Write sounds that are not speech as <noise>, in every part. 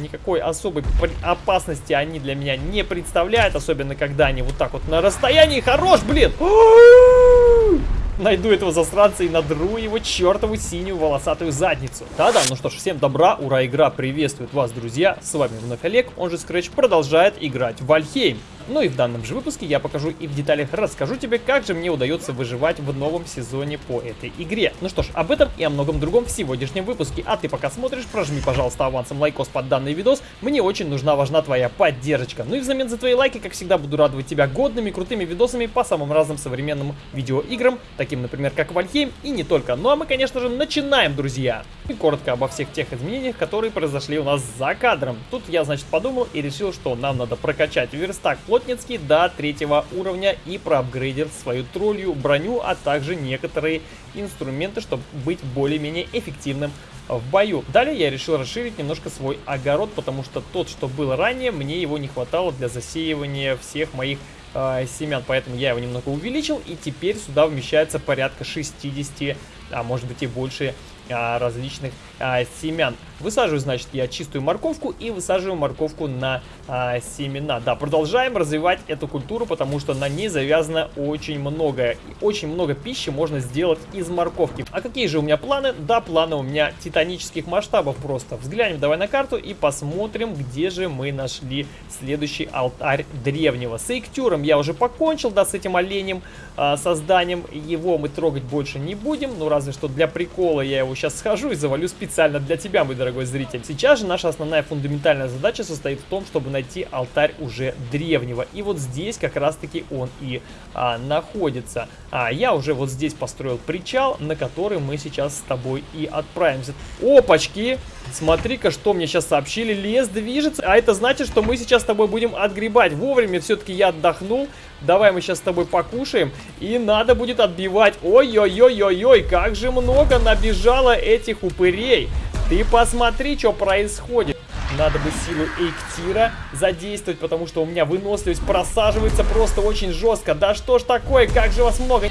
никакой особой опасности они для меня не представляют, особенно когда они вот так вот на расстоянии. Хорош, блин! <gasps> найду этого засранца и надру его чертову синюю волосатую задницу. Да-да, ну что ж, всем добра, ура, игра приветствует вас, друзья. С вами вновь Олег, он же Scratch, продолжает играть в Вальхейм. Ну и в данном же выпуске я покажу и в деталях расскажу тебе, как же мне удается выживать в новом сезоне по этой игре. Ну что ж, об этом и о многом другом в сегодняшнем выпуске. А ты пока смотришь, прожми, пожалуйста, авансом лайкос под данный видос. Мне очень нужна, важна твоя поддержка. Ну и взамен за твои лайки, как всегда, буду радовать тебя годными, крутыми видосами по самым разным современным видеоиграм, таким, например, как Вальхейм и не только. Ну а мы, конечно же, начинаем, друзья. И коротко обо всех тех изменениях, которые произошли у нас за кадром. Тут я, значит, подумал и решил, что нам надо прокачать верстак плотницкий до третьего уровня и проапгрейдил свою троллью броню, а также некоторые инструменты, чтобы быть более-менее эффективным в бою. Далее я решил расширить немножко свой огород, потому что тот, что был ранее, мне его не хватало для засеивания всех моих э, семян, поэтому я его немного увеличил, и теперь сюда вмещается порядка 60, а может быть и больше а, различных а, семян. Высаживаю, значит, я чистую морковку и высаживаю морковку на а, семена. Да, продолжаем развивать эту культуру, потому что на ней завязано очень многое. Очень много пищи можно сделать из морковки. А какие же у меня планы? Да, планы у меня титанических масштабов просто. Взглянем давай на карту и посмотрим, где же мы нашли следующий алтарь древнего. С Эйктюром я уже покончил, да, с этим оленем а, созданием. Его мы трогать больше не будем, ну разве что для прикола я его сейчас схожу и завалю специально для тебя, мой дорогой зритель. Сейчас же наша основная фундаментальная задача состоит в том, чтобы найти алтарь уже древнего. И вот здесь как раз-таки он и а, находится. А я уже вот здесь построил причал, на который мы сейчас с тобой и отправимся. Опачки! Смотри-ка, что мне сейчас сообщили. Лес движется, а это значит, что мы сейчас с тобой будем отгребать. Вовремя все-таки я отдохнул. Давай мы сейчас с тобой покушаем. И надо будет отбивать. Ой-ой-ой-ой-ой, как же много набежало этих упырей. Ты посмотри, что происходит. Надо бы силу Эйктира задействовать, потому что у меня выносливость просаживается просто очень жестко. Да что ж такое, как же вас много...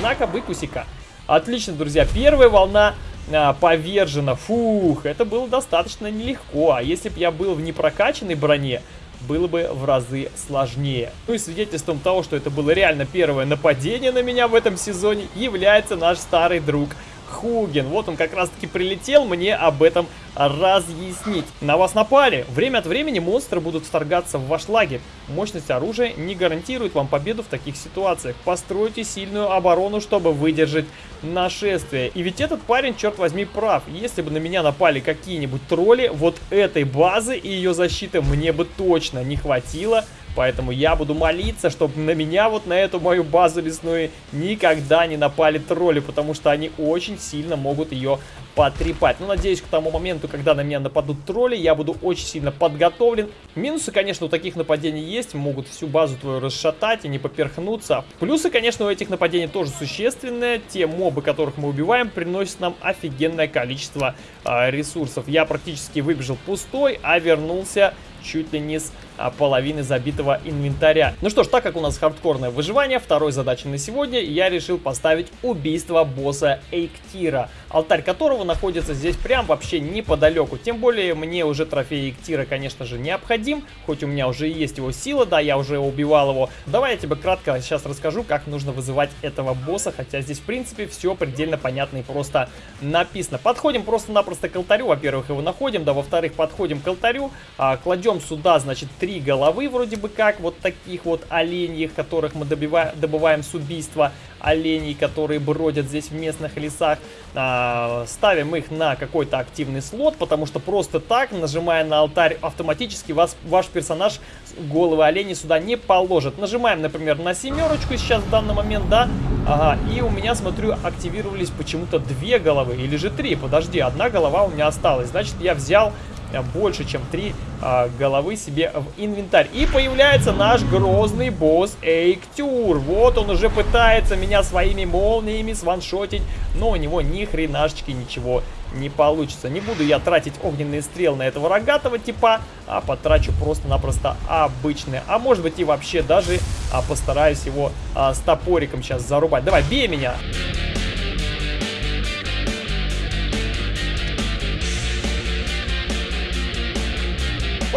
На-ка, быкусика. Отлично, друзья. Первая волна а, повержена. Фух, это было достаточно нелегко. А если бы я был в непрокачанной броне, было бы в разы сложнее. Ну и свидетельством того, что это было реально первое нападение на меня в этом сезоне, является наш старый друг Хуген. Вот он как раз таки прилетел мне об этом разъяснить. На вас напали. Время от времени монстры будут вторгаться в ваш лагерь. Мощность оружия не гарантирует вам победу в таких ситуациях. Постройте сильную оборону, чтобы выдержать нашествие. И ведь этот парень, черт возьми, прав. Если бы на меня напали какие-нибудь тролли, вот этой базы и ее защиты мне бы точно не хватило Поэтому я буду молиться, чтобы на меня, вот на эту мою базу лесную, никогда не напали тролли, потому что они очень сильно могут ее потрепать. Ну, надеюсь, к тому моменту, когда на меня нападут тролли, я буду очень сильно подготовлен. Минусы, конечно, у таких нападений есть, могут всю базу твою расшатать и не поперхнуться. Плюсы, конечно, у этих нападений тоже существенные. Те мобы, которых мы убиваем, приносят нам офигенное количество э, ресурсов. Я практически выбежал пустой, а вернулся чуть ли не с половины забитого инвентаря. Ну что ж, так как у нас хардкорное выживание, второй задачей на сегодня я решил поставить убийство босса Эйктира, алтарь которого находится здесь прям вообще неподалеку. Тем более мне уже трофей Эйктира, конечно же, необходим, хоть у меня уже есть его сила, да, я уже убивал его. Давай я тебе кратко сейчас расскажу, как нужно вызывать этого босса, хотя здесь, в принципе, все предельно понятно и просто написано. Подходим просто-напросто к алтарю, во-первых, его находим, да, во-вторых, подходим к алтарю, а, кладем сюда, значит, три головы вроде бы как, вот таких вот оленьих, которых мы добиваем, добываем с убийства оленей, которые бродят здесь в местных лесах. А, ставим их на какой-то активный слот, потому что просто так, нажимая на алтарь, автоматически вас, ваш персонаж головы оленей сюда не положит. Нажимаем, например, на семерочку сейчас в данный момент, да, ага, и у меня, смотрю, активировались почему-то две головы, или же три, подожди, одна голова у меня осталась. Значит, я взял больше, чем три а, головы себе в инвентарь. И появляется наш грозный босс Эйктюр. Вот он уже пытается меня своими молниями сваншотить, но у него ни хренашечки ничего не получится. Не буду я тратить огненные стрелы на этого рогатого типа, а потрачу просто-напросто обычные. А может быть и вообще даже а, постараюсь его а, с топориком сейчас зарубать. Давай, бей меня!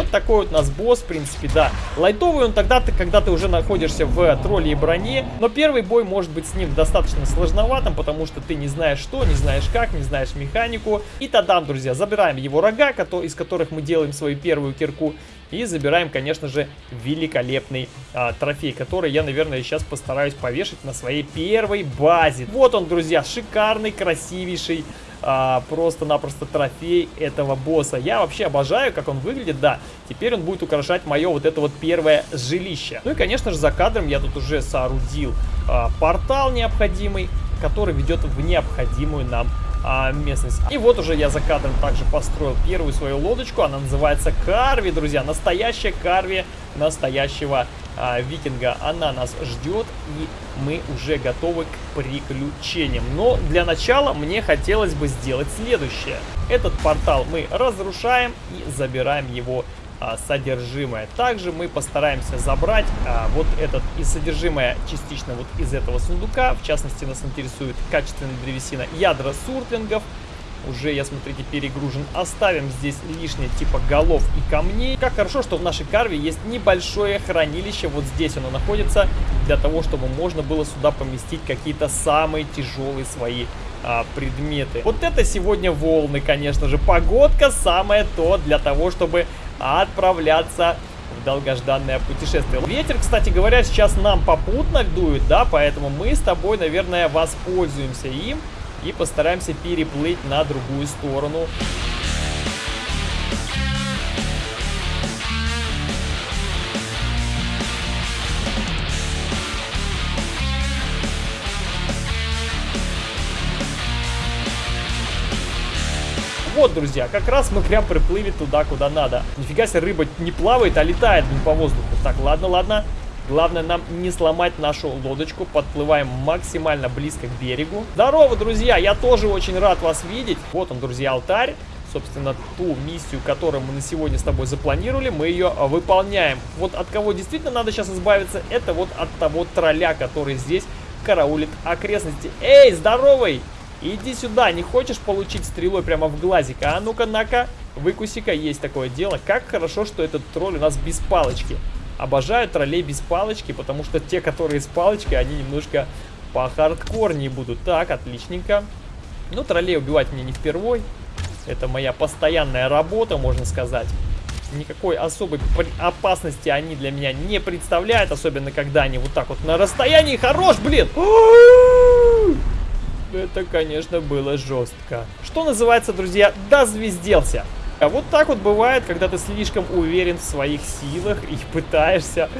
Вот такой вот у нас босс, в принципе, да. Лайтовый он тогда, ты, когда ты уже находишься в тролле и броне. Но первый бой может быть с ним достаточно сложноватым, потому что ты не знаешь что, не знаешь как, не знаешь механику. И тогда, друзья, забираем его рога, из которых мы делаем свою первую кирку. И забираем, конечно же, великолепный а, трофей, который я, наверное, сейчас постараюсь повешать на своей первой базе. Вот он, друзья, шикарный, красивейший а, просто-напросто трофей этого босса. Я вообще обожаю, как он выглядит, да. Теперь он будет украшать мое вот это вот первое жилище. Ну и, конечно же, за кадром я тут уже соорудил а, портал необходимый, который ведет в необходимую нам а, местность. И вот уже я за кадром также построил первую свою лодочку. Она называется Карви, друзья. Настоящая Карви настоящего а, викинга. Она нас ждет, и мы уже готовы к приключениям. Но для начала мне хотелось бы сделать следующее. Этот портал мы разрушаем и забираем его а, содержимое. Также мы постараемся забрать а, вот этот и содержимое частично вот из этого сундука. В частности, нас интересует качественная древесина ядра суртлингов. Уже, я смотрите, перегружен. Оставим здесь лишнее типа голов и камней. Как хорошо, что в нашей карве есть небольшое хранилище. Вот здесь оно находится. Для того, чтобы можно было сюда поместить какие-то самые тяжелые свои а, предметы. Вот это сегодня волны, конечно же. Погодка самое то для того, чтобы отправляться в долгожданное путешествие. Ветер, кстати говоря, сейчас нам попутно дует, да, поэтому мы с тобой, наверное, воспользуемся им и постараемся переплыть на другую сторону. Вот, друзья, как раз мы прям приплыли туда, куда надо. Нифига себе, рыба не плавает, а летает по воздуху. Так, ладно, ладно. Главное нам не сломать нашу лодочку. Подплываем максимально близко к берегу. Здорово, друзья! Я тоже очень рад вас видеть. Вот он, друзья, алтарь. Собственно, ту миссию, которую мы на сегодня с тобой запланировали, мы ее выполняем. Вот от кого действительно надо сейчас избавиться, это вот от того тролля, который здесь караулит окрестности. Эй, здоровый! Иди сюда, не хочешь получить стрелой прямо в глазик? А ну-ка, на-ка, выкуси-ка, есть такое дело. Как хорошо, что этот тролль у нас без палочки. Обожаю троллей без палочки, потому что те, которые с палочкой, они немножко по хардкорнее будут. Так, отличненько. Ну, троллей убивать мне не впервой. Это моя постоянная работа, можно сказать. Никакой особой опасности они для меня не представляют, особенно когда они вот так вот на расстоянии. Хорош, блин! Это, конечно, было жестко. Что называется, друзья, дозвезделся. А вот так вот бывает, когда ты слишком уверен в своих силах и пытаешься,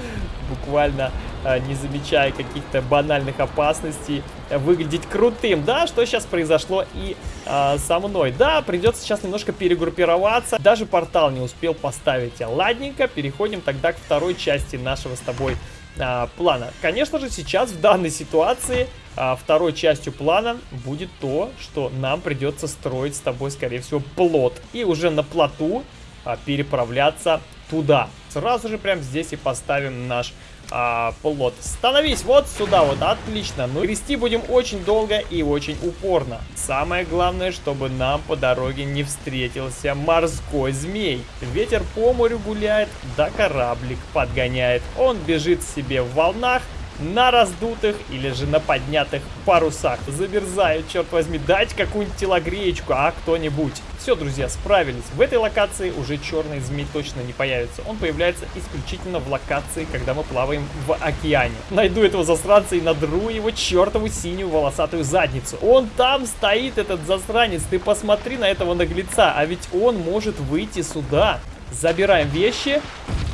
буквально а, не замечая каких-то банальных опасностей, выглядеть крутым. Да, что сейчас произошло и а, со мной. Да, придется сейчас немножко перегруппироваться. Даже портал не успел поставить. Ладненько, переходим тогда к второй части нашего с тобой а, плана. Конечно же, сейчас в данной ситуации а, второй частью плана будет то, что нам придется строить с тобой, скорее всего, плот. И уже на плоту а, переправляться туда. Сразу же прям здесь и поставим наш а, плот. Становись вот сюда вот, отлично. Ну, грести будем очень долго и очень упорно. Самое главное, чтобы нам по дороге не встретился морской змей. Ветер по морю гуляет, да кораблик подгоняет. Он бежит себе в волнах, на раздутых или же на поднятых парусах. Замерзаю, черт возьми, дать какую-нибудь телогреечку, а кто-нибудь. Все, друзья, справились. В этой локации уже черный змей точно не появится. Он появляется исключительно в локации, когда мы плаваем в океане. Найду этого засранца и надру его чертову синюю волосатую задницу. Он там стоит, этот засранец. Ты посмотри на этого наглеца, а ведь он может выйти сюда. Забираем вещи.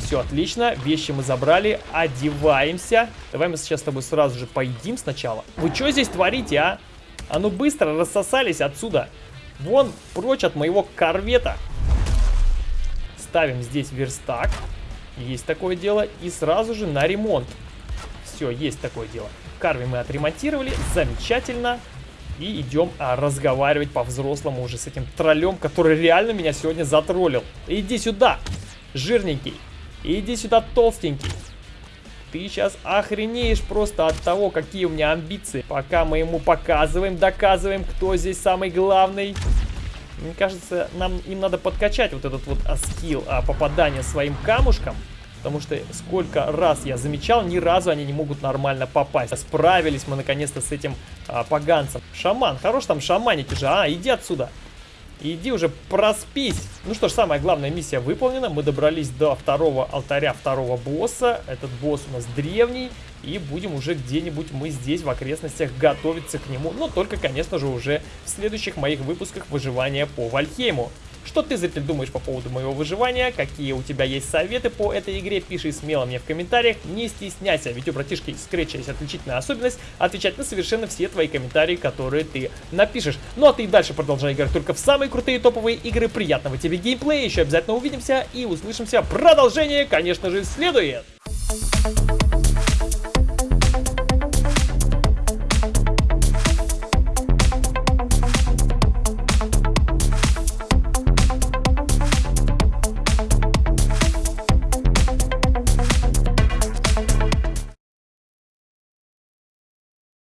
Все, отлично. Вещи мы забрали. Одеваемся. Давай мы сейчас с тобой сразу же поедим сначала. Вы что здесь творите, а? А ну быстро рассосались отсюда. Вон, прочь от моего корвета. ставим здесь верстак. Есть такое дело. И сразу же на ремонт. Все, есть такое дело. Карви мы отремонтировали. Замечательно. И идем а, разговаривать по-взрослому уже с этим троллем, который реально меня сегодня затроллил. Иди сюда, жирненький. Иди сюда, толстенький. Ты сейчас охренеешь просто от того, какие у меня амбиции. Пока мы ему показываем, доказываем, кто здесь самый главный. Мне кажется, нам им надо подкачать вот этот вот а, скилл а, попадания своим камушком. Потому что сколько раз я замечал, ни разу они не могут нормально попасть. Справились мы наконец-то с этим а, поганцем. Шаман, хорош там шаманить уже. А, иди отсюда. Иди уже проспись. Ну что ж, самая главная миссия выполнена. Мы добрались до второго алтаря второго босса. Этот босс у нас древний. И будем уже где-нибудь мы здесь в окрестностях готовиться к нему. Но только, конечно же, уже в следующих моих выпусках выживания по Вальхейму. Что ты, зритель, думаешь по поводу моего выживания? Какие у тебя есть советы по этой игре? Пиши смело мне в комментариях. Не стесняйся, ведь у братишки Scratch есть отличительная особенность отвечать на совершенно все твои комментарии, которые ты напишешь. Ну а ты и дальше продолжай играть только в самые крутые топовые игры. Приятного тебе геймплея, еще обязательно увидимся и услышимся. Продолжение, конечно же, следует.